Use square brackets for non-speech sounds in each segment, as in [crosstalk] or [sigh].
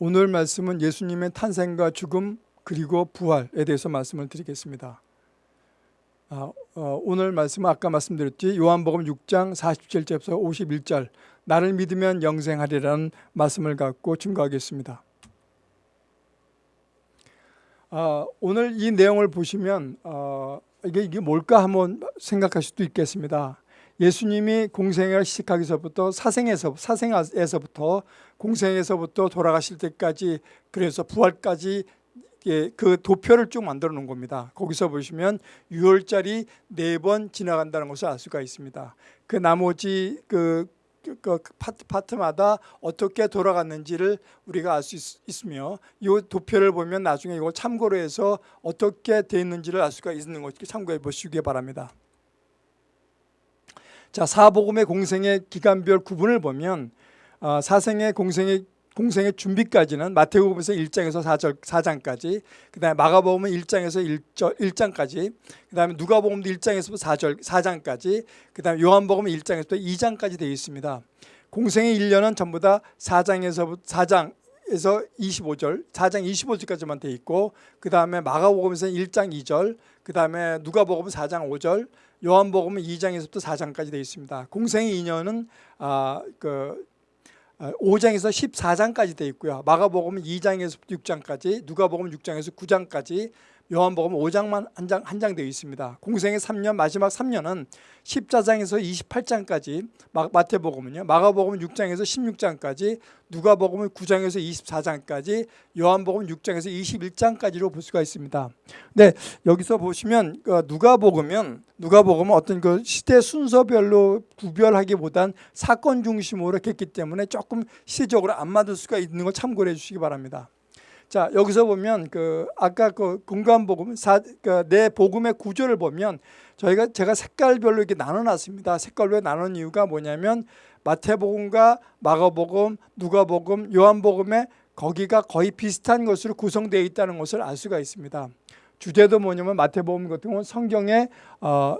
오늘 말씀은 예수님의 탄생과 죽음 그리고 부활에 대해서 말씀을 드리겠습니다. 아, 어, 오늘 말씀은 아까 말씀드렸지 요한복음 6장 47절에서 51절 나를 믿으면 영생하리라는 말씀을 갖고 증거하겠습니다. 아, 오늘 이 내용을 보시면 어, 이게, 뭘까 한번 생각할 수도 있겠습니다. 예수님이 공생을 시작하기서부터 사생에서 사생에서부터 공생에서부터 돌아가실 때까지 그래서 부활까지 예, 그 도표를 쭉 만들어 놓은 겁니다. 거기서 보시면 6월짜리 네 번 지나간다는 것을 알 수가 있습니다. 그 나머지 그, 그, 그 파트, 파트마다 어떻게 돌아갔는지를 우리가 알 수 있으며 이 도표를 보면 나중에 이걸 참고로 해서 어떻게 되어 있는지를 알 수가 있는 것을 참고해 보시기 바랍니다. 자, 사복음의 공생의 기간별 구분을 보면 어, 사생의 공생의 공생의 준비까지는 마태복음에서 1장에서 4절, 4장까지 그다음에 마가복음은 1장에서 1절, 1장까지 그다음에 누가복음도 1장에서 4절, 4장까지 그다음에 요한복음은 1장에서 2장까지 되어 있습니다. 공생의 1년은 전부 다 4장에서 4장 에서 25절, 4장 25절까지만 되어 있고 그 다음에 마가복음에서는 1장 2절, 그 다음에 누가복음은 4장 5절, 요한복음은 2장에서부터 4장까지 되어 있습니다. 공생의 2년은 아, 그 5장에서 어, 14장까지 되어 있고요. 마가복음은 2장에서 6장까지, 누가복음 6장에서 9장까지, 요한복음 5장만 한 장 한 장 되어 있습니다. 공생의 3년 마지막 3년은 14장에서 28장까지 마태복음은요. 마가복음은 6장에서 16장까지 누가복음은 9장에서 24장까지 요한복음 6장에서 21장까지로 볼 수가 있습니다. 네, 여기서 보시면 그 누가복음은 누가복음은 어떤 그 시대 순서별로 구별하기보단 사건 중심으로 했기 때문에 조금 시대적으로 안 맞을 수가 있는 걸 참고해 주시기 바랍니다. 자 여기서 보면 그 아까 그 공간 복음 그내 복음의 구조를 보면 저희가 제가 색깔별로 이렇게 나눠놨습니다. 색깔로 나눈 이유가 뭐냐면 마태복음과 마가복음, 누가복음, 요한복음에 거기가 거의 비슷한 것으로 구성되어 있다는 것을 알 수가 있습니다. 주제도 뭐냐면 마태복음 같은 경우는 성경의 어, 어,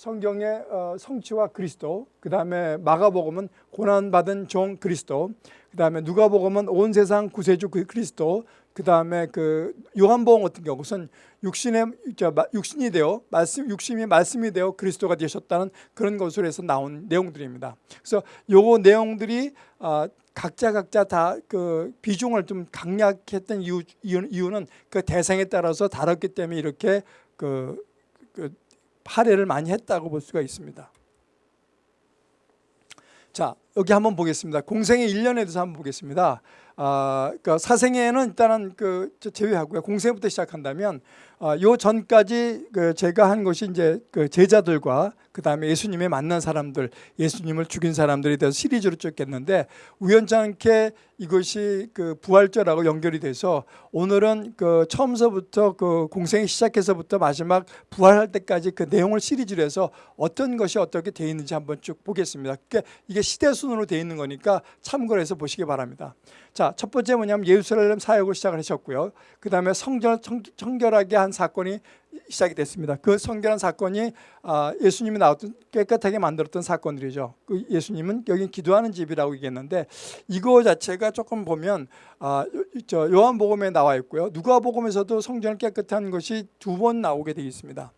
성경의 어, 성취와 그리스도, 그 다음에 마가복음은 고난받은 종 그리스도, 그 다음에 누가복음은 온 세상 구세주 그 그리스도 그 다음에 그 요한복음 같은 경우는 육신의 육신이 되어 말씀 육신이 말씀이 되어 그리스도가 되셨다는 그런 것으로 해서 나온 내용들입니다. 그래서 요 내용들이 어, 각자 각자 다 그 비중을 좀 강약했던 이유, 이유는 그 대상에 따라서 다뤘기 때문에 이렇게 그, 그 할애를 많이 했다고 볼 수가 있습니다. 자 여기 한번 보겠습니다. 공생의 1년에 대해서 한번 보겠습니다. 아, 그러니까 사생에는 일단은 그 제외하고요. 공생부터 시작한다면 어, 요 전까지 그 제가 한 것이 이제 그 제자들과 그 다음에 예수님의 만난 사람들, 예수님을 죽인 사람들에 대해서 시리즈로 쫓겠는데 우연찮게 이것이 그 부활절하고 연결이 돼서 오늘은 그 처음서부터 그 공생이 시작해서부터 마지막 부활할 때까지 그 내용을 시리즈로 해서 어떤 것이 어떻게 되어 있는지 한번 쭉 보겠습니다. 그러니까 이게 시대 순으로 되어 있는 거니까 참고를 해서 보시기 바랍니다. 자, 첫 번째 뭐냐면 예루살렘 사역을 시작을 하셨고요. 그 다음에 성결, 청결하게 한 사건이 시작이 됐습니다. 그 성결한 사건이 아, 예수님이 나왔던 깨끗하게 만들었던 사건들이죠. 그 예수님은 여기 기도하는 집이라고 얘기했는데 이거 자체가 조금 보면 아, 요한복음에 나와 있고요. 누가복음에서도 성전을 깨끗한 것이 두 번 나오게 되어 있습니다.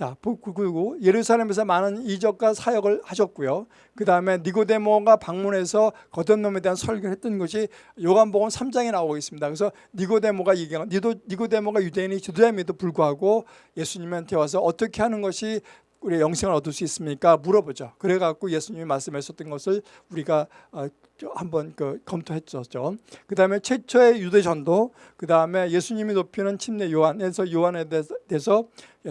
자, 그리고 예루살렘에서 많은 이적과 사역을 하셨고요. 그 다음에 니고데모가 방문해서 거듭남에 대한 설교를 했던 것이 요한복음 3장에 나오고 있습니다. 그래서 니고데모가 얘기한 니도, 니고데모가 유대인이 주도함에도 불구하고 예수님한테 와서 어떻게 하는 것이 우리 영생을 얻을 수 있습니까? 물어보죠. 그래갖고 예수님이 말씀하셨던 것을 우리가 어, 한번 그 검토했었죠. 그 다음에 최초의 유대 전도, 그 다음에 예수님이 높이는 침례 요한에서 요한에 대해서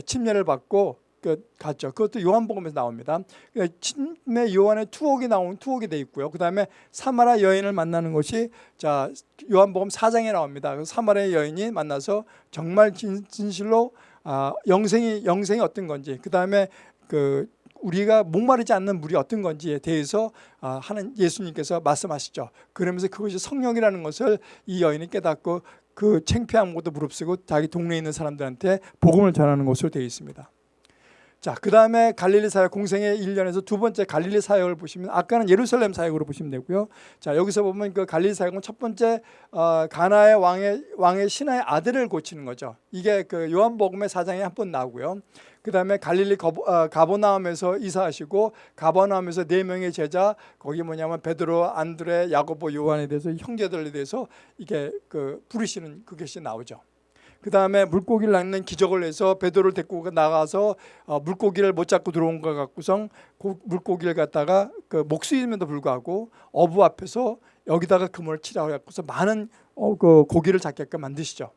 침례를 받고 그 갔죠. 그것도 요한복음에서 나옵니다. 그러니까 침례 요한의 투옥이 나온 투옥이 돼 있고요. 그 다음에 사마라 여인을 만나는 것이 자 요한복음 4장에 나옵니다. 그 사마라 여인이 만나서 정말 진, 진실로 아, 영생이 영생이 어떤 건지 그다음에 그 우리가 목마르지 않는 물이 어떤 건지에 대해서 아, 하는 예수님께서 말씀하시죠. 그러면서 그것이 성령이라는 것을 이 여인이 깨닫고 그 창피한 것도 무릅쓰고 자기 동네에 있는 사람들한테 복음을 전하는 것으로 되어 있습니다. 자, 그 다음에 갈릴리 사역 공생의 1년에서 두 번째 갈릴리 사역을 보시면 아까는 예루살렘 사역으로 보시면 되고요. 자, 여기서 보면 그 갈릴리 사역은 첫 번째 어, 가나의 왕의 왕의 신하의 아들을 고치는 거죠. 이게 그 요한복음의 사장에 한 번 나오고요. 그 다음에 갈릴리 어, 가버나움에서 이사하시고 가버나움에서 네 명의 제자 거기 뭐냐면 베드로, 안드레, 야고보, 요한에 대해서 형제들에 대해서 이게 그 부르시는 그것이 나오죠. 그 다음에 물고기를 낚는 기적을 해서 베드로를 데리고 나가서 어, 물고기를 못 잡고 들어온 것 같고선 고, 물고기를 갖다가 그 목수임에도 불구하고 어부 앞에서 여기다가 그물을 치라고 해서 많은 어, 그 고기를 잡게끔 만드시죠.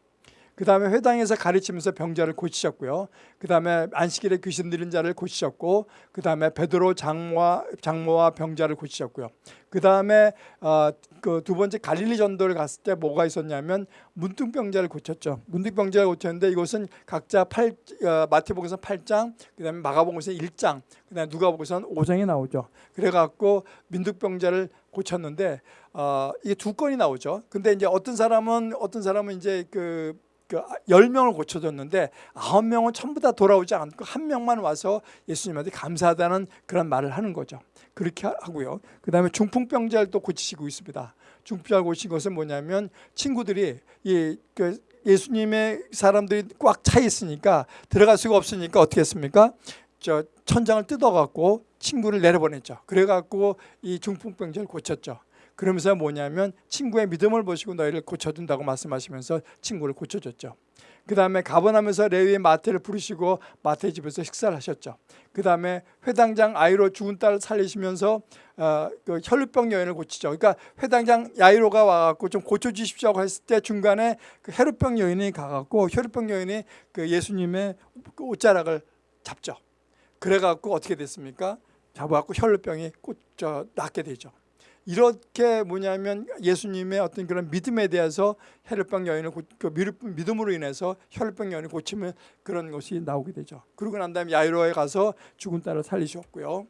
그 다음에 회당에서 가르치면서 병자를 고치셨고요. 그 다음에 안식일에 귀신 들린 자를 고치셨고, 그 다음에 베드로 장모와 장모와 병자를 고치셨고요. 그 다음에 어, 그두 번째 갈릴리 전도를 갔을 때 뭐가 있었냐면 문둥병자를 고쳤죠. 문둥병자를 고쳤는데 이것은 각자 8 어, 마태복음서 8장, 그 다음에 마가복음서 1장, 그 다음에 누가복음서 5장에 나오죠. 그래갖고 민둥병자를 고쳤는데 어, 이게 두 건이 나오죠. 근데 이제 어떤 사람은 어떤 사람은 이제 그 그 10명을 고쳐줬는데 9명은 전부 다 돌아오지 않고 한 명만 와서 예수님한테 감사하다는 그런 말을 하는 거죠. 그렇게 하고요. 그 다음에 중풍병자를 또 고치시고 있습니다. 중풍병자 고친 것은 뭐냐면 친구들이 이, 그 예수님의 사람들이 꽉 차 있으니까 들어갈 수가 없으니까 어떻게 했습니까? 저 천장을 뜯어갖고 친구를 내려보냈죠. 그래갖고 이 중풍병자를 고쳤죠. 그러면서 뭐냐면 친구의 믿음을 보시고 너희를 고쳐준다고 말씀하시면서 친구를 고쳐줬죠. 그 다음에 가버나면서 레위의 마태를 부르시고 마태 집에서 식사를 하셨죠. 그 다음에 회당장 아이로 죽은 딸 살리시면서 어, 그 혈루병 여인을 고치죠. 그러니까 회당장 야이로가 와갖고 좀 고쳐주십시오 했을 때 중간에 그 혈루병 여인이 가갖고 혈루병 여인이 그 예수님의 그 옷자락을 잡죠. 그래갖고 어떻게 됐습니까? 잡아갖고 혈루병이 꽂, 저, 낫게 되죠. 이렇게 뭐냐면 예수님의 어떤 그런 믿음에 대해서 혈병 여인을 고, 그 믿음으로 인해서 혈병 여인을 고치면 그런 것이 나오게 되죠. 그러고 난 다음에 야이로에 가서 죽은 딸을 살리셨고요.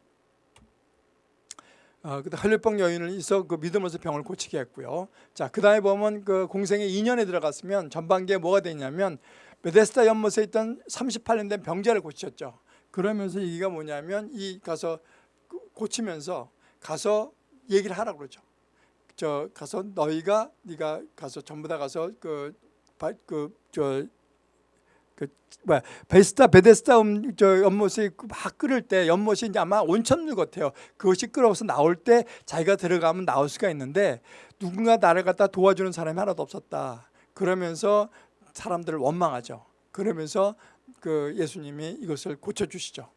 어, 그다 혈병 여인을 있어 그 믿음으로서 병을 고치게 했고요. 자, 그 다음에 보면 그 공생의 2년에 들어갔으면 전반기에 뭐가 되냐면 베데스다 연못에 있던 38년 된 병자를 고치셨죠. 그러면서 이가 뭐냐면 이 가서 고치면서 가서 얘기를 하라 그러죠. 저 가서 너희가 네가 가서 전부 다 가서 그그저 그 뭐야 베스타 베데스타 음, 저 연못이 막 끓을 때 연못이 이제 아마 온천물 같아요. 그것이 끓어서 나올 때 자기가 들어가면 나올 수가 있는데 누군가 나를 갖다 도와주는 사람이 하나도 없었다. 그러면서 사람들을 원망하죠. 그러면서 그 예수님이 이것을 고쳐 주시죠.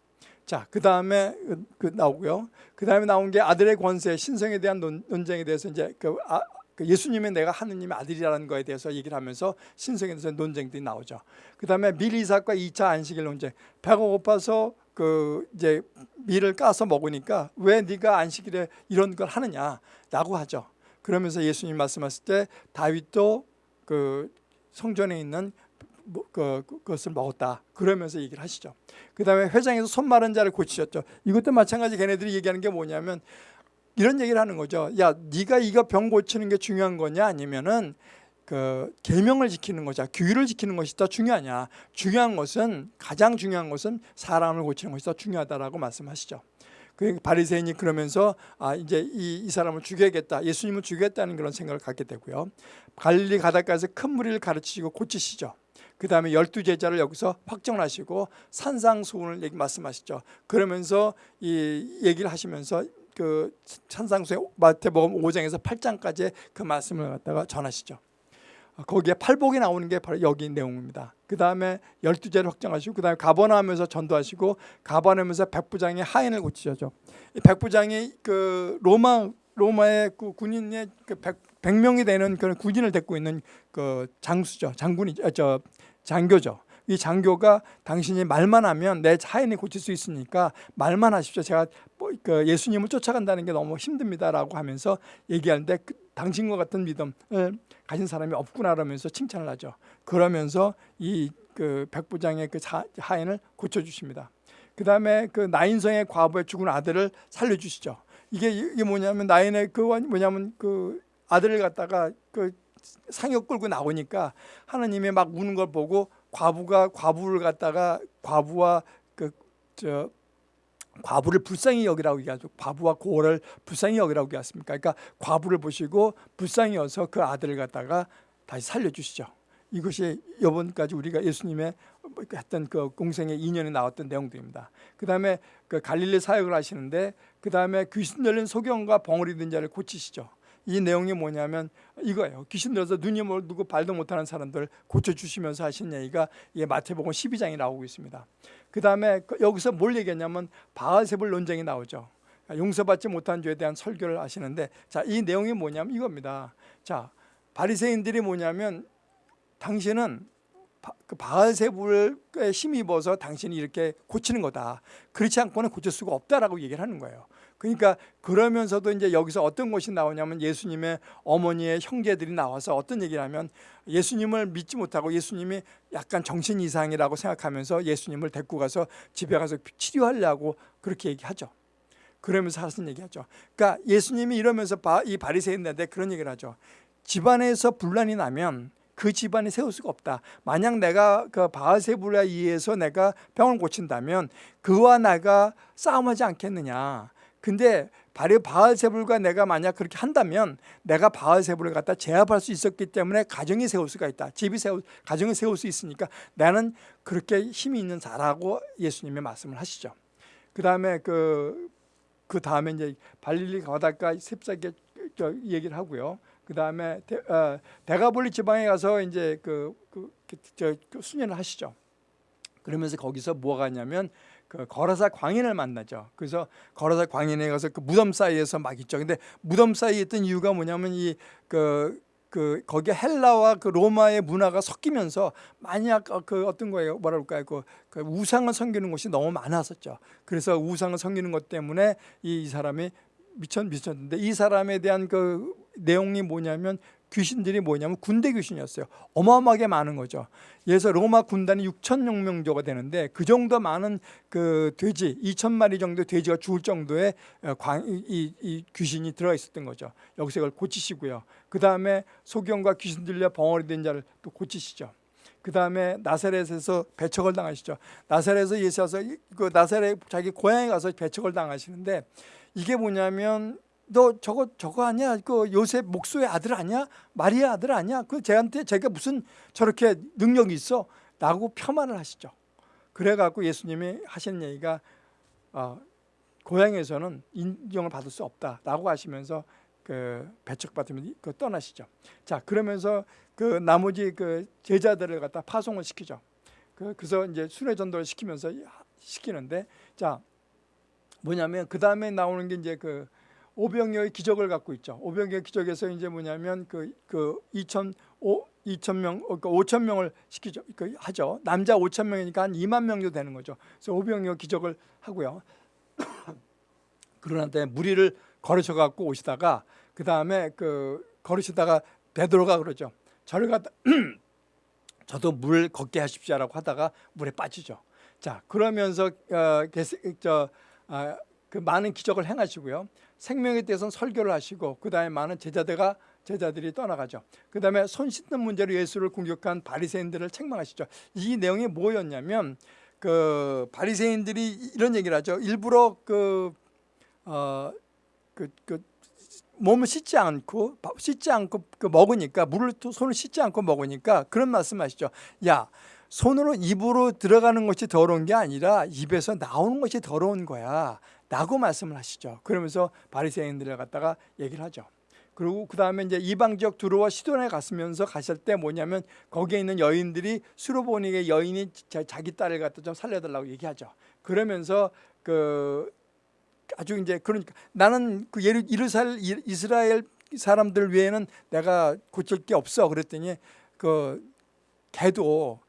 자, 그 다음에 그 나오고요. 그 다음에 나온 게 아들의 권세, 신성에 대한 논, 쟁에 대해서 이제 그, 아, 그 예수님의 내가 하느님의 아들이라는 거에 대해서 얘기를 하면서 신성에 대해서 논쟁들이 나오죠. 그 다음에 밀 이삭과 2차 안식일 논쟁. 배가 고파서 그 이제 밀을 까서 먹으니까 왜 네가 안식일에 이런 걸 하느냐라고 하죠. 그러면서 예수님 말씀하실 때 다윗도 그 성전에 있는 뭐, 그, 그것을 먹었다. 그러면서 얘기를 하시죠. 그 다음에 회장에서 손 마른 자를 고치셨죠. 이것도 마찬가지 걔네들이 얘기하는 게 뭐냐면 이런 얘기를 하는 거죠. 야, 네가 이거 병 고치는 게 중요한 거냐 아니면은 그 계명을 지키는 것이야 규율을 지키는 것이 더 중요하냐 중요한 것은 가장 중요한 것은 사람을 고치는 것이 더 중요하다라고 말씀하시죠 그 바리새인이 그러면서 아 이제 이, 이 사람을 죽여야겠다 예수님을 죽여야겠다는 그런 생각을 갖게 되고요 갈릴리 바닷가에서 큰 무리를 가르치시고 고치시죠 그 다음에 열두 제자를 여기서 확정하시고 산상수훈을 얘기 말씀하시죠. 그러면서 이 얘기를 하시면서 그 산상수의 마태복음 5장에서 8장까지 그 말씀을 갖다가 전하시죠. 거기에 팔복이 나오는 게 바로 여기 내용입니다. 그 다음에 열두 제를 확정하시고 그 다음에 가버나하면서 전도하시고 가버나하면서 백부장의 하인을 고치셨죠. 백부장이 그 로마 로마의 그 군인의 그 100, 명이 되는 그런 군인을 데리고 있는 그 장수죠. 장군이 아, 저 장교죠. 이 장교가 당신이 말만 하면 내 자인이 고칠 수 있으니까 말만 하십시오. 제가 뭐그 예수님을 쫓아간다는 게 너무 힘듭니다라고 하면서 얘기하는데 그 당신과 같은 믿음을 가진 사람이 없구나 그러면서 칭찬을 하죠. 그러면서 이 그 백부장의 그 하인을 고쳐주십니다. 그 다음에 그 나인성의 과부의 죽은 아들을 살려주시죠. 이게 이게 뭐냐면 나인의 그 뭐냐면 그 아들을 갖다가 그 상역 끌고 나오니까 하나님이 막 우는 걸 보고 과부가 과부를 갖다가 과부와 그 저 과부를 불쌍히 여기라고 얘기하죠. 과부와 고를 불쌍히 여기라고 얘기했습니까? 그러니까 과부를 보시고 불쌍히 여서 그 아들을 갖다가 다시 살려주시죠. 이것이 이번까지 우리가 예수님의 했던 그 공생의 인연에 나왔던 내용들입니다. 그 다음에 그 갈릴리 사역을 하시는데 그 다음에 귀신 들린 소경과 벙어리 든 자를 고치시죠. 이 내용이 뭐냐면 이거예요. 귀신 들어서 눈이 멀고 발도 못하는 사람들 고쳐주시면서 하신 얘기가 이게 마태복음 12장에 나오고 있습니다. 그 다음에 여기서 뭘 얘기했냐면 바알세불 논쟁이 나오죠. 용서받지 못한 죄에 대한 설교를 하시는데 자 이 내용이 뭐냐면 이겁니다. 자 바리새인들이 뭐냐면 당신은 그 바알세불에 힘입어서 당신이 이렇게 고치는 거다. 그렇지 않고는 고칠 수가 없다라고 얘기를 하는 거예요. 그러니까 그러면서도 이제 여기서 어떤 것이 나오냐면 예수님의 어머니의 형제들이 나와서 어떤 얘기를 하면 예수님을 믿지 못하고 예수님이 약간 정신 이상이라고 생각하면서 예수님을 데리고 가서 집에 가서 치료하려고 그렇게 얘기하죠. 그러면서 하신 얘기하죠. 그러니까 예수님이 이러면서 이 바리새인들한테 그런 얘기를 하죠. 집안에서 분란이 나면 그 집안이 세울 수가 없다. 만약 내가 그 바알세불에 의해서 내가 병을 고친다면 그와 나가 싸움하지 않겠느냐. 근데 바리 바알세불과 내가 만약 그렇게 한다면 내가 바알세불을 갖다 제압할 수 있었기 때문에 가정이 세울 수가 있다. 집이 세울 가정을 세울 수 있으니까 나는 그렇게 힘이 있는 자라고 예수님의 말씀을 하시죠. 그 다음에 그, 그 다음에 이제 발릴리 가다가 셉사게 얘기를 하고요. 그 다음에 대, 어, 가볼리 지방에 가서 이제 그, 그, 그, 저, 그 수련을 하시죠. 그러면서 거기서 뭐가 있냐면 그 거라사 광인을 만나죠. 그래서 거라사 광인에 가서 그 무덤 사이에서 막 있죠. 근데 무덤 사이에 있던 이유가 뭐냐면 이그 그 거기에 헬라와 그 로마의 문화가 섞이면서 만약 그 어떤 거예요 뭐라 그럴까요 그, 그 우상을 섬기는 곳이 너무 많았었죠 그래서 우상을 섬기는 것 때문에 이, 이 사람이 미쳤 미쳤는데 이 사람에 대한 그 내용이 뭐냐면 귀신들이 뭐냐면 군대 귀신이었어요. 어마어마하게 많은 거죠. 그래서 로마 군단이 6천여 명 정도가 되는데 그 정도 많은 그 돼지 2천 마리 정도 돼지가 죽을 정도의 어, 광, 이, 이 귀신이 들어 있었던 거죠. 여기서 이걸 고치시고요. 그 다음에 소경과 귀신 들려 벙어리 된 자를 또 고치시죠. 그 다음에 나사렛에서 배척을 당하시죠. 나사렛에서 예수와서 그 나사렛 자기 고향에 가서 배척을 당하시는데 이게 뭐냐면 너 저거 저거 아니야? 그 요셉 목소의 아들 아니야? 마리아 아들 아니야? 그 쟤한테 제가 무슨 저렇게 능력이 있어? 라고 폄하를 하시죠. 그래갖고 예수님이 하신 얘기가 어, 고향에서는 인정을 받을 수 없다라고 하시면서 그 배척받으면 그 떠나시죠. 자 그러면서 그 나머지 그 제자들을 갖다 파송을 시키죠. 그 그래서 이제 순회 전도를 시키면서 시키는데 자 뭐냐면 그 다음에 나오는 게 이제 그 오병이어의 기적을 갖고 있죠. 오병이어 기적에서 이제 뭐냐면 그, 그 2천, 5, 2천 명, 그러니까 5천 명을 시키죠. 그 하죠. 남자 5천 명이니까 한 2만 명 정도 되는 거죠. 그래서 오병이어 기적을 하고요. [coughs] 그러는데 무리를 걸으셔 갖고 오시다가 그 다음에 그 걸으시다가 베드로가 그러죠. 저를 갖다 [coughs] 저도 물 걷게 하십시오라고 하다가 물에 빠지죠. 자 그러면서 어, 저 아, 그 많은 기적을 행하시고요. 생명에 대해서는 설교를 하시고 그 다음에 많은 제자들과 제자들이 떠나가죠. 그 다음에 손 씻는 문제로 예수를 공격한 바리새인들을 책망하시죠. 이 내용이 뭐였냐면 그 바리새인들이 이런 얘기를 하죠. 일부러 그 어, 그, 그 몸을 씻지 않고 씻지 않고 그 먹으니까 물을 손을 씻지 않고 먹으니까 그런 말씀하시죠. 야 손으로 입으로 들어가는 것이 더러운 게 아니라 입에서 나오는 것이 더러운 거야 라고 말씀을 하시죠. 그러면서 바리새인들을 갖다가 얘기를 하죠. 그리고 그 다음에 이제 이방 지역 두로와 시돈에 갔으면서 가실 때 뭐냐면 거기에 있는 여인들이 수로보니게 여인이 자기 딸을 갖다 좀 살려달라고 얘기하죠. 그러면서 그 아주 이제 그러니까 나는 그 예루 이르살 이스라엘 사람들 외에는 내가 고칠 게 없어 그랬더니 그 개도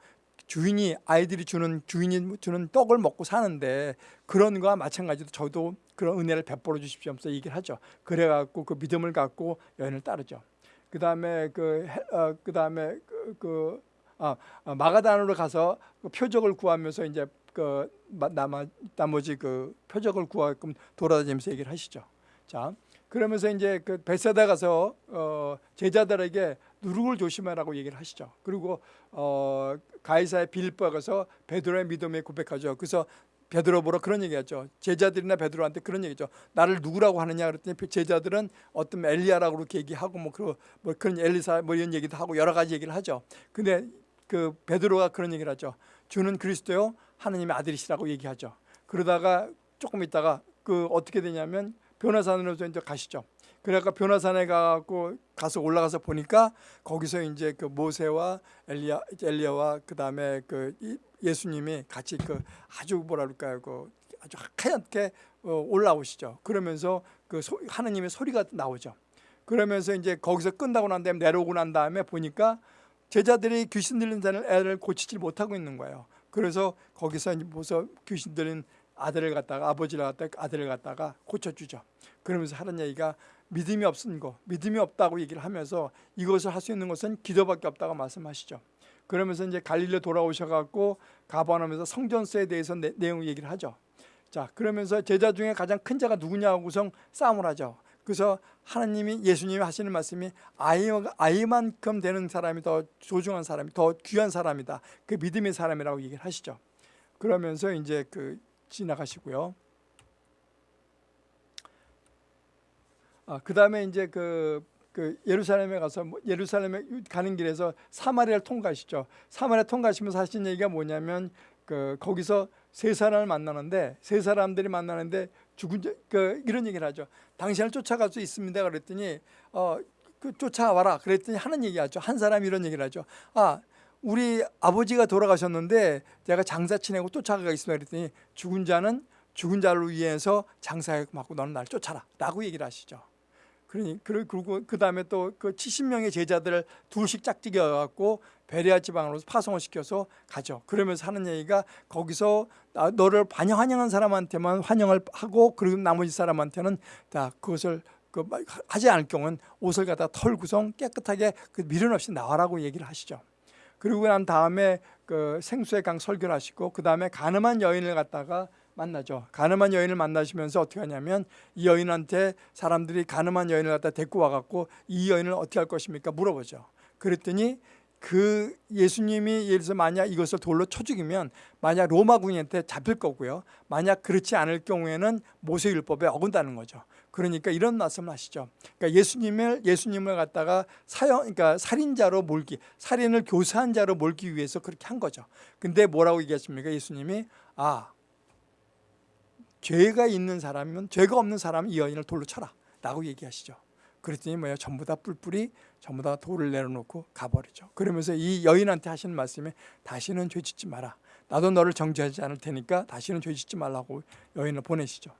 주인이 아이들이 주는 주인이 주는 떡을 먹고 사는데 그런 거와 마찬가지로 저도 그런 은혜를 베풀어 주십시오 하면서 얘기를 하죠. 그래 갖고 그 믿음을 갖고 여인을 따르죠. 그 다음에 그, 어, 그 다음에 그, 그 아, 아, 마가단으로 가서 그 표적을 구하면서 이제 그 나마, 나머지 그 표적을 구하끔 돌아다니면서 얘기를 하시죠. 자, 그러면서 이제 그 베세다 가서 어, 제자들에게 누룩을 조심하라고 얘기를 하시죠. 그리고 어, 가이사의 빌보에 가서 베드로의 믿음에 고백하죠. 그래서 베드로 보러 그런 얘기하죠. 제자들이나 베드로한테 그런 얘기죠. 나를 누구라고 하느냐 그랬더니 제자들은 어떤 엘리야라고 그렇게 얘기하고 뭐, 그, 뭐 그런 엘리사 뭐 이런 얘기도 하고 여러 가지 얘기를 하죠. 근데 그 베드로가 그런 얘기를 하죠. 주는 그리스도요 하느님의 아들이시라고 얘기하죠. 그러다가 조금 있다가 그 어떻게 되냐면 변화산으로 이제 가시죠. 그러니까 변화산에 가고 가서 올라가서 보니까 거기서 이제 그 모세와 엘리야 엘리야와 그다음에 그 예수님이 같이 그 아주 뭐라 그럴까요? 그 아주 하얗게 어, 올라오시죠. 그러면서 그 소, 하느님의 소리가 나오죠. 그러면서 이제 거기서 끝나고 난 다음에 내려오고 난 다음에 보니까 제자들이 귀신 들린 애를 고치질 못하고 있는 거예요. 그래서 거기서 이제 보서 귀신 들린 아들을 갖다가 아버지를 갖다가 아들을 갖다가 고쳐주죠. 그러면서 하는 얘기가 믿음이 없은 거, 믿음이 없다고 얘기를 하면서 이것을 할 수 있는 것은 기도밖에 없다고 말씀하시죠. 그러면서 이제 갈릴리 돌아오셔갖고 가버나움에서 성전세에 대해서 내, 내용 얘기를 하죠. 자, 그러면서 제자 중에 가장 큰 자가 누구냐고서 싸움을 하죠. 그래서 하나님이 예수님이 하시는 말씀이 아이, 아이만큼 되는 사람이 더 소중한 사람이 더 귀한 사람이다. 그 믿음의 사람이라고 얘기를 하시죠. 그러면서 이제 그 지나가시고요. 아, 그 다음에 이제 그, 그 예루살렘에 가서 뭐 예루살렘에 가는 길에서 사마리아를 통과하시죠. 사마리아 통과하시면서 하신 얘기가 뭐냐면 그 거기서 세 사람을 만나는데 세 사람들이 만나는데 죽은 그 이런 얘기를 하죠. 당신을 쫓아갈 수 있습니다. 그랬더니 어, 그 쫓아와라. 그랬더니 하는 얘기하죠. 한 사람이 이런 얘기를 하죠. 아 우리 아버지가 돌아가셨는데 내가 장사 치내고 쫓아가겠습니다. 그랬더니 죽은 자는 죽은 자를 위해서 장사하고 맞고 너는 날 쫓아라. 라고 얘기를 하시죠. 그러니 그리고 그 다음에 또 그 70명의 제자들을 둘씩 짝짓겨 갖고 베레아 지방으로 파송을 시켜서 가죠. 그러면서 하는 얘기가 거기서 너를 반영 환영한 사람한테만 환영을 하고 그리고 나머지 사람한테는 다 그것을 그 하지 않을 경우는 옷을 갖다 털구성 깨끗하게 그 미련 없이 나와라고 얘기를 하시죠. 그리고 난 다음에 그 생수의 강 설교를 하시고 그 다음에 가늠한 여인을 갖다가 만나죠. 가늠한 여인을 만나시면서 어떻게 하냐면 이 여인한테 사람들이 가늠한 여인을 갖다 데리고 와갖고 이 여인을 어떻게 할 것입니까? 물어보죠. 그랬더니 그 예수님이 예를 들어서 만약 이것을 돌로 쳐 죽이면 만약 로마 군인한테 잡힐 거고요. 만약 그렇지 않을 경우에는 모세율법에 어긋나는 거죠. 그러니까 이런 말씀을 하시죠. 그러니까 예수님을 예수님을 갖다가 사형 그러니까 살인자로 몰기, 살인을 교사한 자로 몰기 위해서 그렇게 한 거죠. 근데 뭐라고 얘기했습니까? 예수님이 아 죄가 있는 사람이면 죄가 없는 사람은 이 여인을 돌로 쳐라 라고 얘기하시죠. 그랬더니 뭐야 전부 다 뿔뿔이 전부 다 돌을 내려놓고 가버리죠. 그러면서 이 여인한테 하시는 말씀에 다시는 죄 짓지 마라. 나도 너를 정죄하지 않을 테니까 다시는 죄 짓지 말라고 여인을 보내시죠.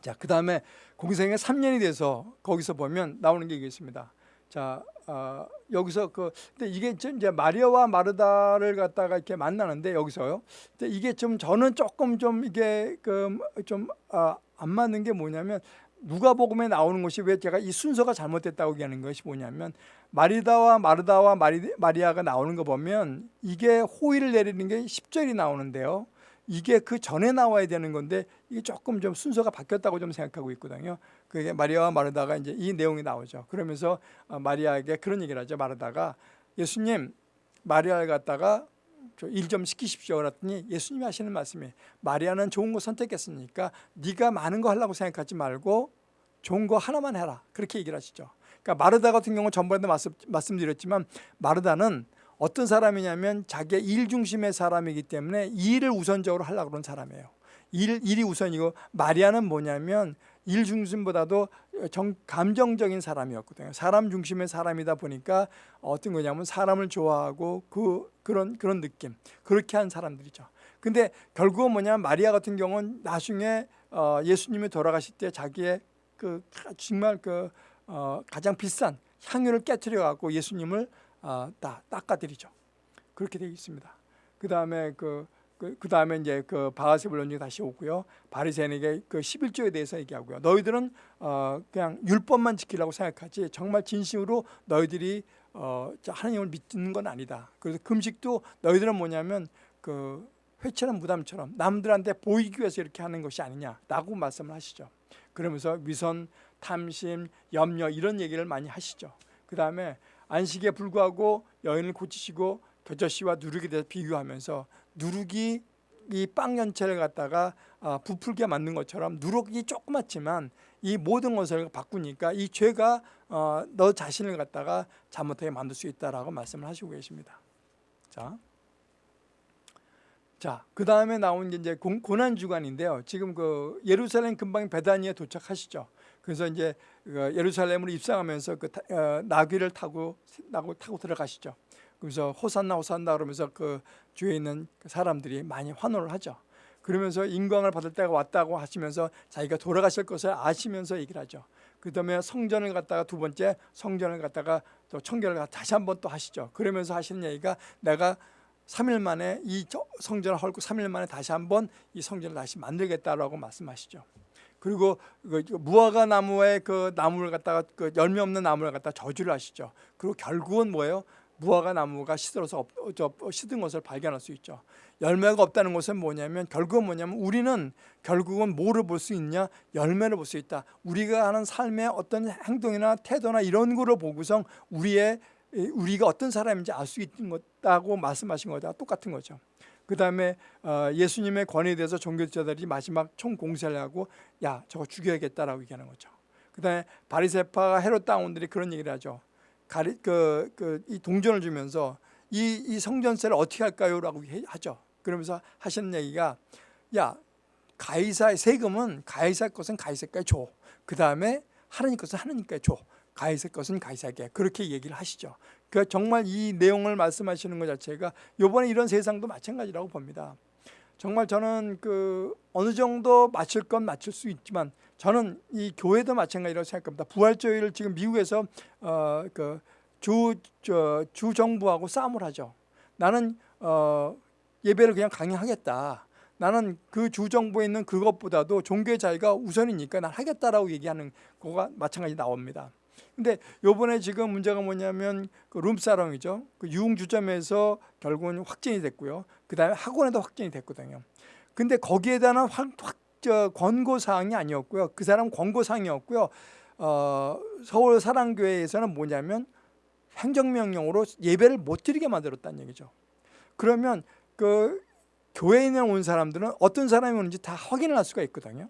자, 그 다음에 공생에 3년이 돼서 거기서 보면 나오는 게 있습니다. 자, 어, 여기서 그 근데 이게 좀 이제 마리아와 마르다를 갖다가 이렇게 만나는데 여기서요. 근데 이게 좀 저는 조금 좀 이게 그좀안 아, 맞는 게 뭐냐면 누가복음에 나오는 것이 왜 제가 이 순서가 잘못됐다고 얘기하는 것이 뭐냐면 마리다와 마르다와 마리, 마리아가 나오는 거 보면 이게 호의를 내리는 게 10절이 나오는데요. 이게 그 전에 나와야 되는 건데 이게 조금 좀 순서가 바뀌었다고 좀 생각하고 있거든요. 그게 마리아와 마르다가 이제 이 내용이 나오죠. 그러면서 어, 마리아에게 그런 얘기를 하죠. 마르다가 예수님 마리아를 갖다가 일좀 시키십시오 그랬더니 예수님이 하시는 말씀이 마리아는 좋은 거 선택했으니까 네가 많은 거 하려고 생각하지 말고 좋은 거 하나만 해라 그렇게 얘기를 하시죠. 그러니까 마르다 같은 경우 전번에도 말씀, 말씀드렸지만 마르다는 어떤 사람이냐면 자기의 일 중심의 사람이기 때문에 일을 우선적으로 하려고 그러는 사람이에요. 일, 일이 우선이고 마리아는 뭐냐면 일 중심보다도 정, 감정적인 사람이었거든요. 사람 중심의 사람이다 보니까 어떤 거냐면 사람을 좋아하고 그, 그런, 그런 느낌. 그렇게 한 사람들이죠. 근데 결국은 뭐냐면 마리아 같은 경우는 나중에 어, 예수님이 돌아가실 때 자기의 그 정말 그 어, 가장 비싼 향유를 깨뜨려 갖고 예수님을 어, 다 닦아드리죠. 그렇게 되어 있습니다. 그 다음에 그, 그, 그, 다음에 이제 그 바하세 불론이 다시 오고요. 바리새인에게 그 11조에 대해서 얘기하고요. 너희들은 어, 그냥 율법만 지키려고 생각하지 정말 진심으로 너희들이 어, 하나님을 믿는 건 아니다. 그래서 금식도 너희들은 뭐냐면 그 회처럼 무담처럼 남들한테 보이기 위해서 이렇게 하는 것이 아니냐라고 말씀을 하시죠. 그러면서 위선, 탐심, 염려 이런 얘기를 많이 하시죠. 그 다음에 안식에 불구하고 여인을 고치시고 겨자씨와 누룩에 대해서 비교하면서 누룩이 이빵 전체를 갖다가 아, 부풀게 만든 것처럼 누룩이 조그맣지만 이 모든 것을 바꾸니까 이 죄가 어, 너 자신을 갖다가 잘못하게 만들 수 있다라고 말씀을 하시고 계십니다. 자, 자, 그 다음에 나온 게 이제 공- 고난 주간인데요. 지금 그 예루살렘 근방 베다니에 도착하시죠. 그래서 이제 그 예루살렘으로 입성하면서 그 타- 어, 나귀를 타고 나고 타고 들어가시죠. 그래서 호산나 호산나 그러면서 그 주위에 있는 그 사람들이 많이 환호를 하죠. 그러면서 인광을 받을 때가 왔다고 하시면서 자기가 돌아가실 것을 아시면서 얘기를 하죠. 그 다음에 성전을 갖다가 두 번째 성전을 갖다가 또 청결을 다시 한 번 또 하시죠. 그러면서 하시는 얘기가 내가 3일 만에 이 저- 성전을 헐고 3일 만에 다시 한번 이 성전을 다시 만들겠다라고 말씀하시죠. 그리고 그 무화과 나무의 그 나무를 갖다가 그 열매 없는 나무를 갖다 저주를 하시죠. 그리고 결국은 뭐예요? 무화과 나무가 시들어서 시든 것을 발견할 수 있죠. 열매가 없다는 것은 뭐냐면 결국은 뭐냐면 우리는 결국은 뭐를 볼 수 있냐? 열매를 볼 수 있다. 우리가 하는 삶의 어떤 행동이나 태도나 이런 거를 보고서 우리의 이 우리가 어떤 사람인지 알 수 있는 것다고 말씀하신 거다 똑같은 거죠. 그 다음에 어, 예수님의 권위에 대해서 종교 지자들이 마지막 총 공세를 하고 야 저거 죽여야겠다라고 얘기하는 거죠. 그 다음에 바리세파가 헤롯 다운들이 그런 얘기를 하죠. 가리 그 그 이 동전을 주면서 이, 이 성전세를 어떻게 할까요 라고 해- 하죠. 그러면서 하시는 얘기가 야 가이사의 세금은 가이사 것은 가이사께 줘. 그 다음에 하나님 것은 하나님께 줘. 가이사 것은 가이사에게 그렇게 얘기를 하시죠. 그 정말 이 내용을 말씀하시는 것 자체가 이번에 이런 세상도 마찬가지라고 봅니다. 정말 저는 그 어느 정도 맞출 건 맞출 수 있지만 저는 이 교회도 마찬가지라고 생각합니다. 부활주의를 지금 미국에서 어, 어그 주 주 정부하고 싸움을 하죠. 나는 어 예배를 그냥 강행하겠다. 나는 그 주 정부에 있는 그것보다도 종교의 자유가 우선이니까 난 하겠다라고 얘기하는 거가 마찬가지 나옵니다. 근데 요번에 지금 문제가 뭐냐면 그 룸사롱이죠. 그 유흥주점에서 결국은 확진이 됐고요. 그 다음에 학원에도 확진이 됐거든요. 근데 거기에 대한 확, 확, 저, 권고사항이 아니었고요. 그 사람 권고사항이었고요. 어, 서울 사랑교회에서는 뭐냐면 행정명령으로 예배를 못 드리게 만들었다는 얘기죠. 그러면 그 교회에 온 사람들은 어떤 사람이 오는지 다 확인을 할 수가 있거든요.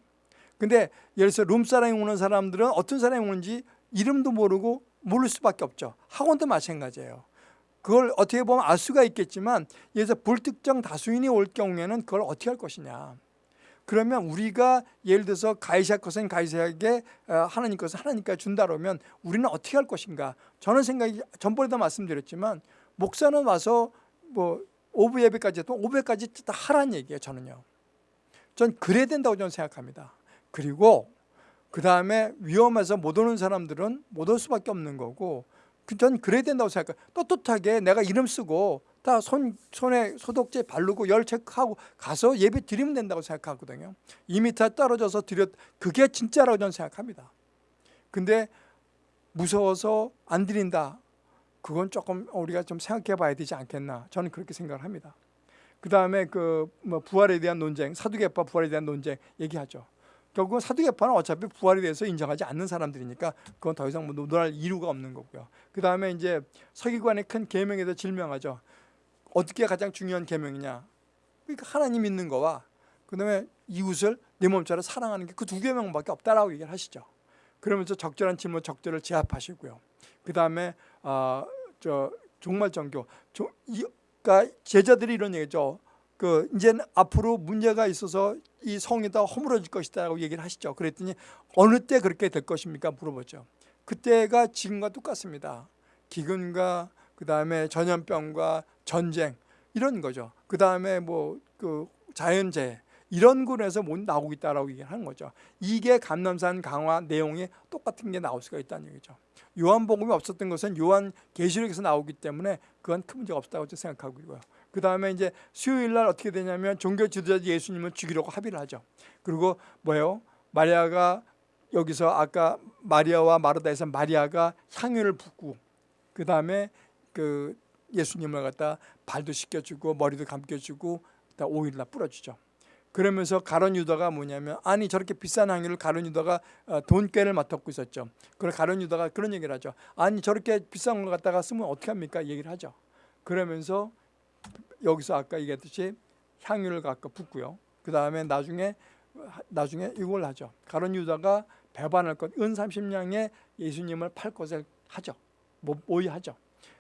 근데 예를 들어서 룸사랑이 오는 사람들은 어떤 사람이 오는지 이름도 모르고 모를 수밖에 없죠. 학원도 마찬가지예요. 그걸 어떻게 보면 알 수가 있겠지만 예를 들어서 불특정 다수인이 올 경우에는 그걸 어떻게 할 것이냐. 그러면 우리가 예를 들어서 가이사 것은 가이사에게 어, 하나님 것은 하나님께 준다 그러면 우리는 어떻게 할 것인가. 저는 생각이 전번에도 말씀드렸지만 목사는 와서 뭐 오부 예배까지 또 오부까지 다 하라는 얘기예요. 저는요. 전 그래야 된다고 저는 생각합니다. 그리고 그 다음에 위험해서 못 오는 사람들은 못 올 수밖에 없는 거고 그 전 그래야 된다고 생각해요. 떳떳하게 내가 이름 쓰고 다 손, 손에 소독제 바르고 열 체크하고 가서 예배 드리면 된다고 생각하거든요. 2m 떨어져서 드렸 그게 진짜라고 저는 생각합니다. 근데 무서워서 안 드린다. 그건 조금 우리가 좀 생각해 봐야 되지 않겠나. 저는 그렇게 생각을 합니다. 그 다음에 그 뭐 부활에 대한 논쟁, 사두개파 부활에 대한 논쟁 얘기하죠. 결국은 사두개파는 어차피 부활에 대해서 인정하지 않는 사람들이니까 그건 더 이상 뭐 논할 이유가 없는 거고요. 그 다음에 이제 서기관의 큰 계명에 대해서 질명하죠. 어떻게 가장 중요한 계명이냐? 그러니까 하나님 믿는 거와 그 다음에 이웃을 내 몸처럼 사랑하는 게 그두 계명밖에 없다라고 얘기를 하시죠. 그러면서 적절한 질문, 적절을 제압하시고요. 그 다음에 어, 저 종말 정교, 조, 이, 그러니까 제자들이 이런 얘기죠. 그 이제는 앞으로 문제가 있어서 이 성이 다 허물어질 것이다라고 얘기를 하시죠. 그랬더니 어느 때 그렇게 될 것입니까? 물어보죠. 그때가 지금과 똑같습니다. 기근과 그 다음에 전염병과 전쟁 이런 거죠. 그 다음에 뭐 그 자연재해 이런 군에서 못 나오고 있다라고 얘기하는 거죠. 이게 감남산 강화 내용이 똑같은 게 나올 수가 있다는 얘기죠. 요한복음이 없었던 것은 요한 계시록에서 나오기 때문에 그건 큰 문제가 없다고 생각하고 있고요. 그 다음에 이제 수요일 날 어떻게 되냐면 종교 지도자 예수님을 죽이려고 합의를 하죠. 그리고 뭐예요? 마리아가 여기서 아까 마리아와 마르다에서 마리아가 향유를 붓고 그 다음에 그 예수님을 갖다 발도 씻겨주고 머리도 감겨주고 다 오일날 뿌려주죠. 그러면서 가론 유다가 뭐냐면 아니 저렇게 비싼 향유를 가론 유다가 어, 돈꾀를 맡았고 있었죠. 그래 가론 유다가 그런 얘기를 하죠. 아니 저렇게 비싼 걸 갖다가 쓰면 어떻게 합니까? 얘기를 하죠. 그러면서 여기서 아까 얘기했듯이 향유를 갖고 붓고요. 그 다음에 나중에 나중에 이걸 하죠. 가론 유다가 배반할 것, 은 30냥에 예수님을 팔 것을 하죠. 뭐 모의하죠.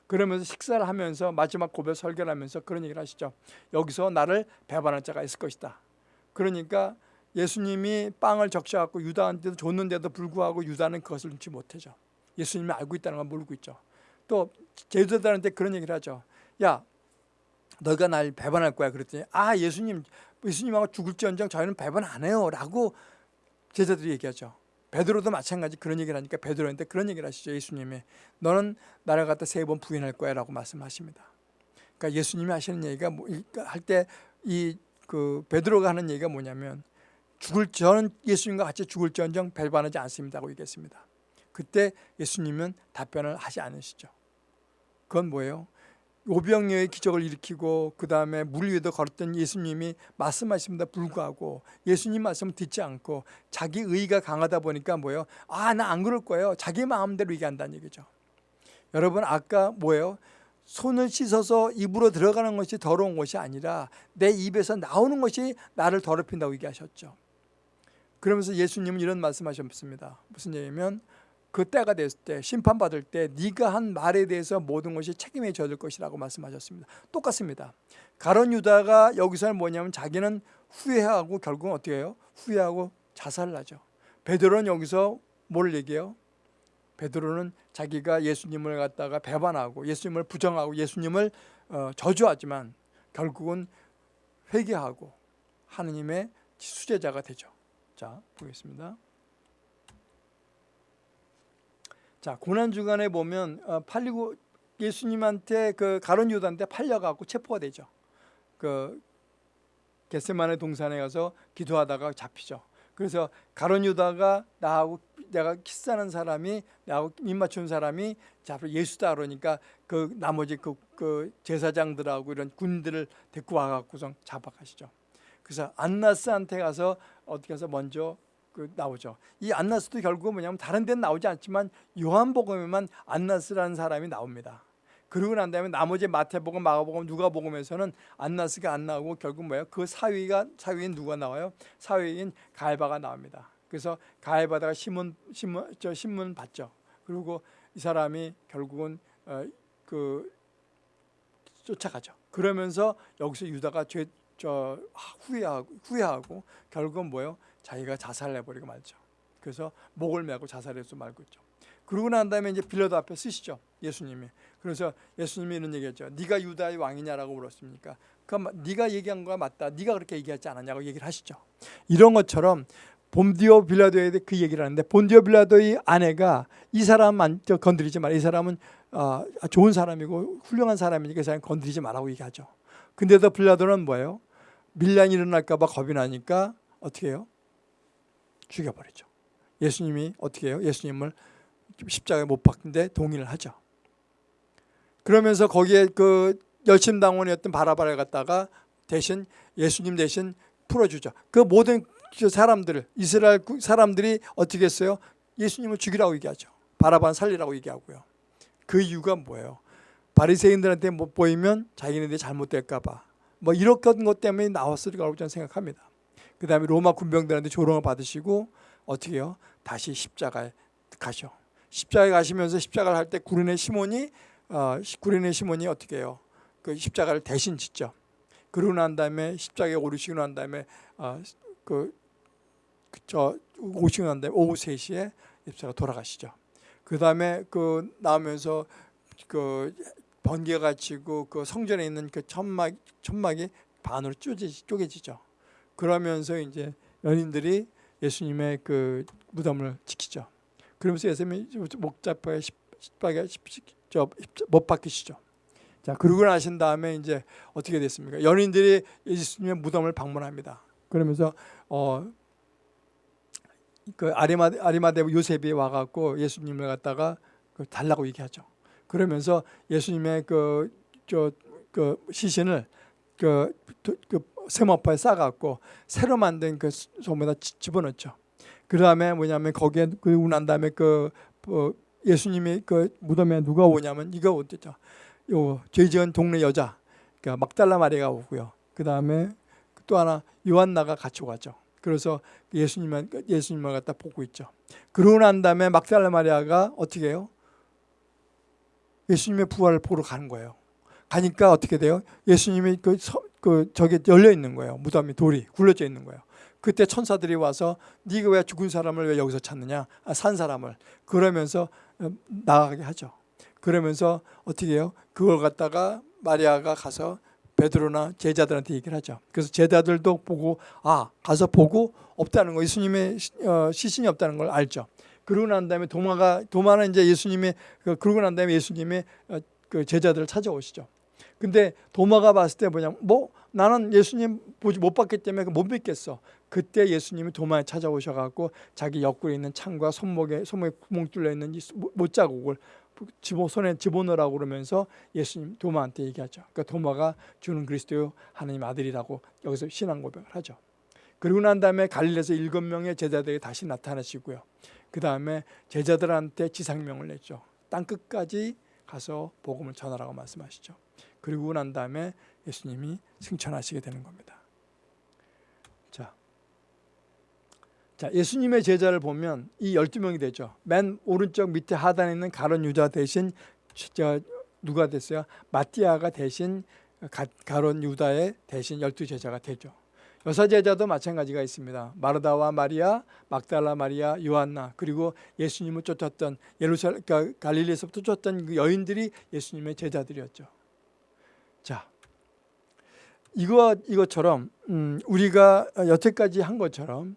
그러면서 식사를 하면서 마지막 고백 설교를 하면서 그런 얘기를 하시죠. 여기서 나를 배반할 자가 있을 것이다. 그러니까 예수님이 빵을 적셔갖고 유다한테도 줬는데도 불구하고 유다는 그것을 눈치 못하죠. 예수님이 알고 있다는 걸 모르고 있죠. 또 제자들한테 그런 얘기를 하죠. 야, 너가 날 배반할 거야. 그랬더니 아 예수님, 예수님하고 죽을지언정 저희는 배반 안 해요 라고 제자들이 얘기하죠. 베드로도 마찬가지 그런 얘기를 하니까 베드로한테 그런 얘기를 하시죠. 예수님이 너는 나를 갖다 세 번 부인할 거야 라고 말씀하십니다. 그러니까 예수님이 하시는 얘기가 뭐, 할 때 이 그 베드로가 하는 얘기가 뭐냐면 죽을 저는 예수님과 같이 죽을지언정 배반하지 않습니다고 얘기했습니다. 그때 예수님은 답변을 하지 않으시죠. 그건 뭐예요? 오병이어의 기적을 일으키고 그 다음에 물 위에도 걸었던 예수님이 말씀하십니다 불구하고 예수님 말씀을 듣지 않고 자기 의가 강하다 보니까 뭐예요? 아 나 안 그럴 거예요. 자기 마음대로 얘기한다는 얘기죠. 여러분 아까 뭐예요? 손을 씻어서 입으로 들어가는 것이 더러운 것이 아니라 내 입에서 나오는 것이 나를 더럽힌다고 얘기하셨죠. 그러면서 예수님은 이런 말씀하셨습니다. 무슨 얘기냐면 그 때가 됐을 때 심판받을 때 네가 한 말에 대해서 모든 것이 책임에 져질 것이라고 말씀하셨습니다. 똑같습니다. 가론 유다가 여기서는 뭐냐면 자기는 후회하고 결국은 어떻게 해요? 후회하고 자살을 하죠. 베드로는 여기서 뭘 얘기해요? 베드로는 자기가 예수님을 갖다가 배반하고 예수님을 부정하고 예수님을 어, 저주하지만 결국은 회개하고 하느님의 수제자가 되죠. 자, 보겠습니다. 자 고난 주간에 보면 어, 팔리고 예수님한테 그 가론 유다한테 팔려가고 체포가 되죠. 그 겟세만의 동산에 가서 기도하다가 잡히죠. 그래서 가론 유다가 나하고 내가 키스하는 사람이 나하고 입 맞춘 사람이 잡혀 예수다 그러니까 그 나머지 그, 그 제사장들하고 이런 군들을 데리고 와갖고서 잡아가시죠. 그래서 안나스한테 가서 어떻게 해서 먼저 그 나오죠. 이 안나스도 결국은 뭐냐면 다른 데는 나오지 않지만 요한복음에만 안나스라는 사람이 나옵니다. 그러고 난 다음에 나머지 마태복음, 마가복음, 누가복음에서는 안나스가 안 나오고 결국 뭐예요? 그 사위가 사위인 누가 나와요? 사위인 가이바가 나옵니다. 그래서 가이바다가 신문 신문 저 신문 받죠. 그리고 이 사람이 결국은 어, 그 쫓아가죠. 그러면서 여기서 유다가 죄, 저 후회하고 후회하고 결국은 뭐예요? 자기가 자살을 해버리고 말죠. 그래서 목을 메고 자살해서 말고 있죠. 그러고 난 다음에 이제 빌라도 앞에 쓰시죠. 예수님이. 그래서 예수님이 이런 얘기했죠. 네가 유다의 왕이냐라고 물었습니까? 그 네가 얘기한 거가 맞다. 네가 그렇게 얘기하지 않았냐고 얘기를 하시죠. 이런 것처럼 본디오 빌라도에 그 얘기를 하는데 본디오 빌라도의 아내가 이 사람만 건드리지 마라. 이 사람은 어, 좋은 사람이고 훌륭한 사람이니까 이 사람 건드리지 말라고 얘기하죠. 근데도 빌라도는 뭐예요? 밀란이 일어날까 봐 겁이 나니까 어떻게 해요? 죽여버리죠. 예수님이 어떻게 해요? 예수님을 십자가에 못 박는데 동의를 하죠. 그러면서 거기에 그 열심당원이었던 바라바를 갖다가 대신 예수님 대신 풀어주죠. 그 모든 사람들을 이스라엘 사람들이 어떻게 했어요? 예수님을 죽이라고 얘기하죠. 바라바는 살리라고 얘기하고요. 그 이유가 뭐예요? 바리새인들한테 못 보이면 자기네들이 잘못될까 봐. 뭐 이런 것 때문에 나왔을 거라고 저는 생각합니다. 그 다음에 로마 군병들한테 조롱을 받으시고 어떻게 해요? 다시 십자가에 가셔. 십자가에 가시면서 십자가를 할 때 구린의 시몬이 어, 구린의 시몬이 어떻게 해요? 그 십자가를 대신 짓죠. 그러고 난 다음에 십자가에 오르시고 난 다음에 어, 그저 오시고 난 다음에 오후 3시에 십자가 돌아가시죠. 그 다음에 그 나오면서 그 번개가 치고 그 성전에 있는 그 천막 천막이 반으로 쪼개지죠. 그러면서 이제 연인들이 예수님의 그 무덤을 지키죠. 그러면서 예수님이 목자파에 십박에 못 박히시죠. 자 그러고 나신 다음에 이제 어떻게 됐습니까? 연인들이 예수님의 무덤을 방문합니다. 그러면서 어. 그 아리마 아리마대 요셉이 와갖고 예수님을 갖다가 그 달라고 얘기하죠. 그러면서 예수님의 그 저그 그 시신을 그, 그 세모파에 싸갖고 새로 만든 그 소에다 집어넣죠. 그 다음에 뭐냐면 거기에 그리고 난 다음에 그 어, 예수님이 그 무덤에 누가 오냐면 이거 어땠죠? 요 죄지은 동네 여자, 그러니까 막달라 마리가 오고요. 그 다음에 또 하나 요한나가 같이 가죠. 그래서 예수님만 예수님을 갖다 보고 있죠. 그러고 난 다음에 막달라 마리아가 어떻게 해요? 예수님의 부활을 보러 가는 거예요. 가니까 어떻게 돼요? 예수님이 그, 서, 그 저기 열려 있는 거예요. 무덤이 돌이 굴러져 있는 거예요. 그때 천사들이 와서 네가 왜 죽은 사람을 왜 여기서 찾느냐? 아, 산 사람을 그러면서 어, 나가게 하죠. 그러면서 어떻게 해요? 그걸 갖다가 마리아가 가서 베드로나 제자들한테 얘기를 하죠. 그래서 제자들도 보고 아 가서 보고 없다는 거 예수님의 시- 어, 시신이 없다는 걸 알죠. 그러고 난 다음에 도마가 도마는 이제 예수님의 그- 그러고 난 다음에 예수님의 어, 그 제자들을 찾아오시죠. 근데 도마가 봤을 때 뭐냐 뭐 나는 예수님 보지 못 봤기 때문에 못 믿겠어. 그때 예수님이 도마에 찾아오셔갖고 자기 옆구리에 있는 창과 손목에 손목에 구멍 뚫려 있는 이 못- 못자국을 집어 손에 집어넣으라고 그러면서 예수님 도마한테 얘기하죠. 그러니까 도마가 주는 그리스도요 하나님 아들이라고 여기서 신앙 고백을 하죠. 그리고 난 다음에 갈릴리에서 일곱 명의 제자들이 다시 나타나시고요. 그 다음에 제자들한테 지상명을 냈죠. 땅 끝까지 가서 복음을 전하라고 말씀하시죠. 그리고 난 다음에 예수님이 승천하시게 되는 겁니다. 자, 자 예수님의 제자를 보면 이 12명이 되죠. 맨 오른쪽 밑에 하단에 있는 가론 유다 대신 저 누가 됐어요? 마띠아가 대신 가, 가론 유다의 대신 열두 제자가 되죠. 여사 제자도 마찬가지가 있습니다. 마르다와 마리아, 막달라 마리아, 요한나 그리고 예수님을 쫓았던 예루살렘 그러니까 갈릴리에서부터 쫓았던 그 여인들이 예수님의 제자들이었죠. 자, 이거 이것처럼 음, 우리가 여태까지 한 것처럼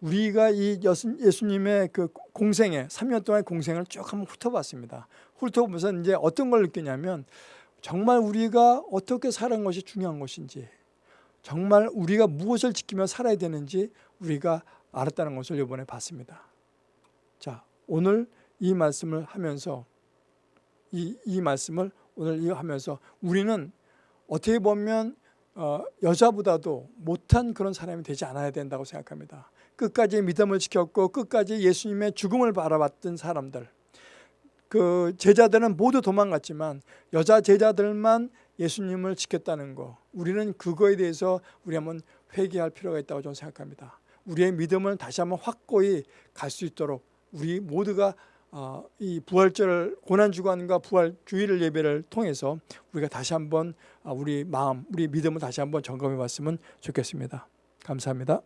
우리가 이 여수- 예수님의 그 공생에 3년 동안의 공생을 쭉 한번 훑어봤습니다. 훑어보면서 이제 어떤 걸 느끼냐면 정말 우리가 어떻게 사는 것이 중요한 것인지 정말 우리가 무엇을 지키며 살아야 되는지 우리가 알았다는 것을 이번에 봤습니다. 자, 오늘 이 말씀을 하면서 이, 이 말씀을 오늘 이거 하면서 우리는 어떻게 보면 어, 여자보다도 못한 그런 사람이 되지 않아야 된다고 생각합니다. 끝까지 믿음을 지켰고 끝까지 예수님의 죽음을 바라봤던 사람들 그 제자들은 모두 도망갔지만 여자 제자들만 예수님을 지켰다는 거 우리는 그거에 대해서 우리 한번 회개할 필요가 있다고 저는 생각합니다. 우리의 믿음을 다시 한번 확고히 갈 수 있도록 우리 모두가 어, 이 부활절 고난 주간과 부활 주일 예배를 통해서 우리가 다시 한번 어, 우리 마음, 우리 믿음을 다시 한번 점검해 봤으면 좋겠습니다. 감사합니다.